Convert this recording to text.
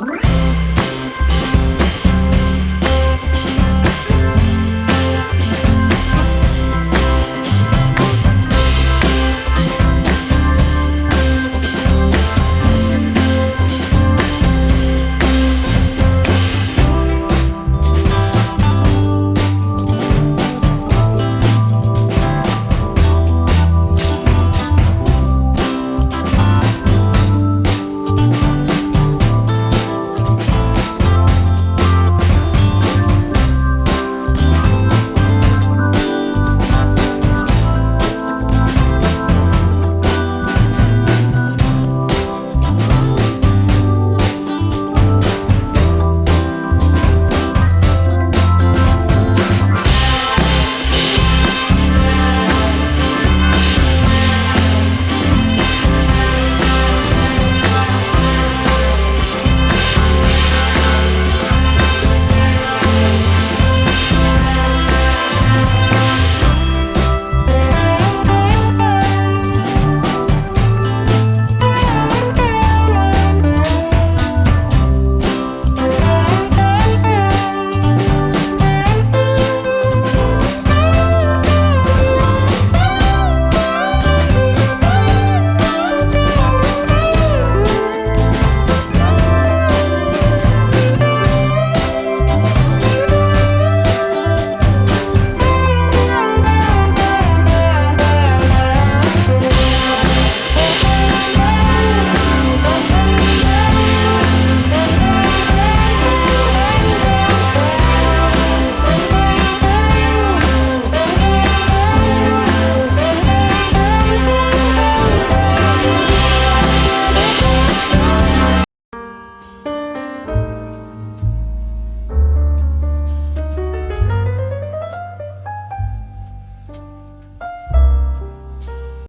Bye.